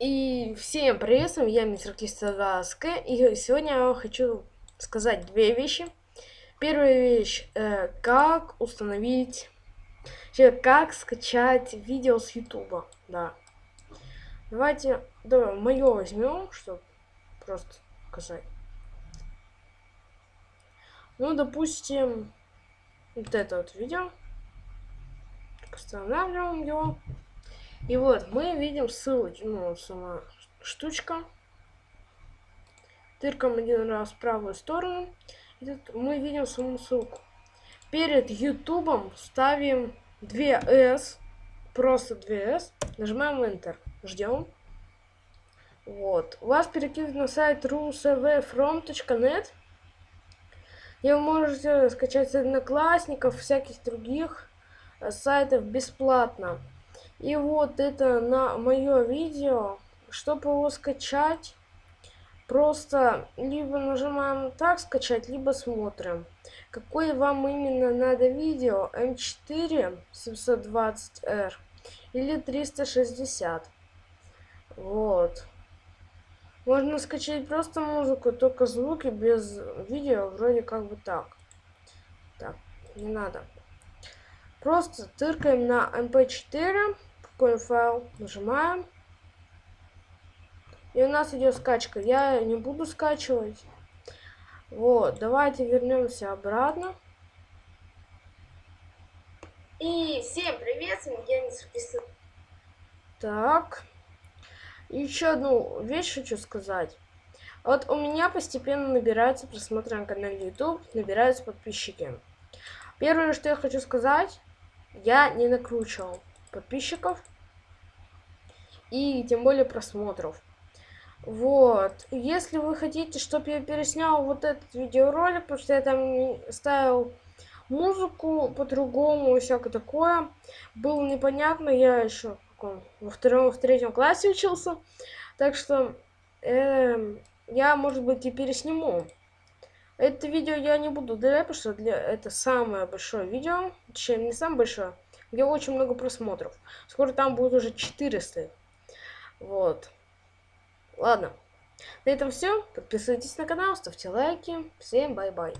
И всем привет, я, мистер Кистадаска, и сегодня я хочу сказать две вещи. Первая вещь, э, как установить, как скачать видео с ютуба, да. Давайте, давай, мое возьмем, чтобы просто показать. Ну, допустим, вот это вот видео. Устанавливаем его. И вот мы видим ссылочку, ну, сама штучка. Тыркаем один раз в правую сторону. И тут мы видим саму ссылку. Перед ютубом ставим 2S. Просто 2S. Нажимаем Enter. Ждем. Вот. Вас перекинут на сайт rusevfrom.net. И вы можете скачать одноклассников, всяких других э, сайтов бесплатно. И вот это на мое видео. Чтобы его скачать, просто либо нажимаем так скачать, либо смотрим. Какое вам именно надо видео? М4 720R или 360. Вот. Можно скачать просто музыку, только звуки без видео, вроде как бы так. Так, не надо. Просто тыркаем на mp4 какой файл, нажимаем. И у нас идет скачка. Я не буду скачивать. Вот, давайте вернемся обратно. И всем привет, я не записываю. Так. Еще одну вещь хочу сказать. Вот у меня постепенно набираются просмотры на канале YouTube, набираются подписчики. Первое, что я хочу сказать, я не накручивал подписчиков и тем более просмотров. Вот. Если вы хотите, чтобы я переснял вот этот видеоролик, потому что я там ставил музыку по-другому всякое такое, было непонятно, я еще во втором, в третьем классе учился, так что э, я, может быть, и пересниму. Это видео я не буду удалять, потому что для, это самое большое видео, точнее, не самое большое, где очень много просмотров. Скоро там будет уже 400. Вот. Ладно. На этом все. Подписывайтесь на канал, ставьте лайки. Всем bye-bye.